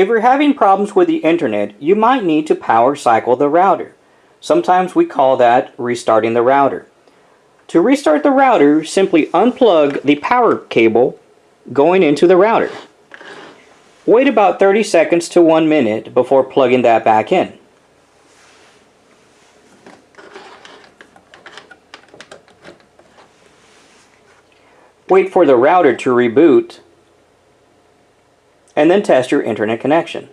If you're having problems with the internet, you might need to power cycle the router. Sometimes we call that restarting the router. To restart the router, simply unplug the power cable going into the router. Wait about 30 seconds to 1 minute before plugging that back in. Wait for the router to reboot and then test your internet connection.